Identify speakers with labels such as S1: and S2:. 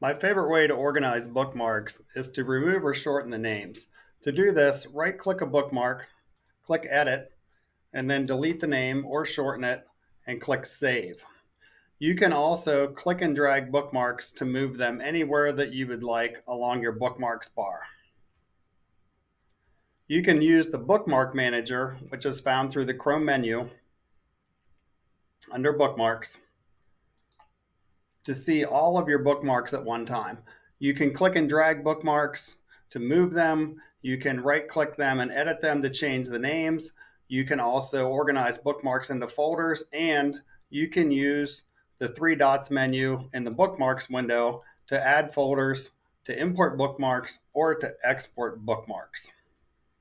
S1: My favorite way to organize bookmarks is to remove or shorten the names. To do this, right click a bookmark, click edit, and then delete the name or shorten it and click save. You can also click and drag bookmarks to move them anywhere that you would like along your bookmarks bar. You can use the bookmark manager, which is found through the Chrome menu under bookmarks to see all of your bookmarks at one time. You can click and drag bookmarks to move them. You can right click them and edit them to change the names. You can also organize bookmarks into folders and you can use the three dots menu in the bookmarks window to add folders, to import bookmarks, or to export bookmarks.